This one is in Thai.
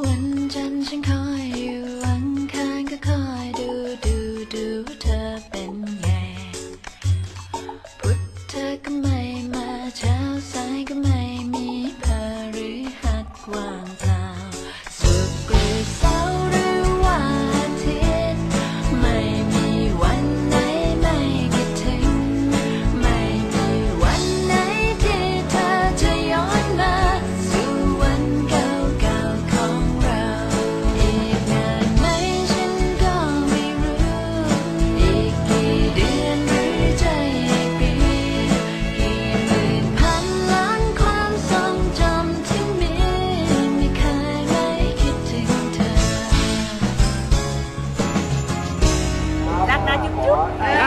วันจันทร์ฉันคอยอยู่อันคารก็คอยดูดูดูว่าเธอเป็นไงพุธเธอก็ไม่มาเช้าสายก็ไม่มีพฤหัสว่าง you.